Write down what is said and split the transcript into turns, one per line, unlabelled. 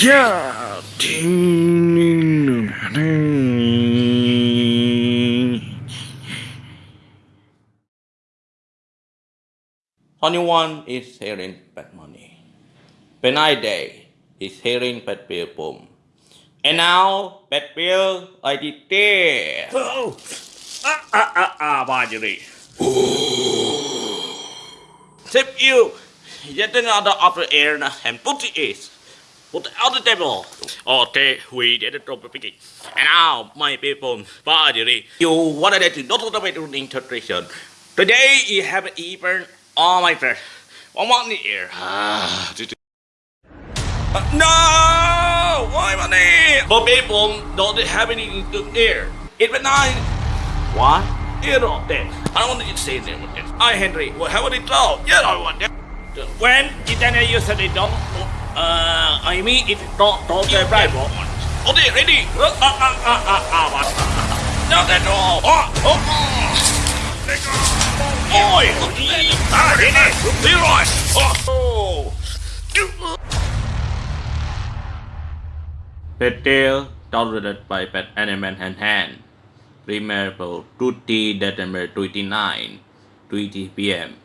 Yeah.
Anyone is hearing bad money. Benign day is hearing bad bill boom. And now bad bill I did this.
Oh. Ah, ah, ah, ah, Marjorie.
Tip you. Get another the air and put it is. It on the table. Okay, we did it the beginning. And now, my people, Marjorie, you wanted to not the way to integration. Today, you have even all my friends. One more in the air. Ah, Uh, no! Why money? But people don't have any in the air. It went nine. What? You know that. I don't want to say that with this. I, Henry, will have it all. You don't want that.
When Italia usually don't, uh, I mean it don't, don't the rival.
Okay, ready?
Ah, ah, ah, ah, ah, what?
Not at all. Oh, oh, oh. Oi! Ah, ready? Leroy! Oh! Pet Tail, downloaded by Pet Animal Hand Hand. Remember, Tuesday, December 29, 20 p.m.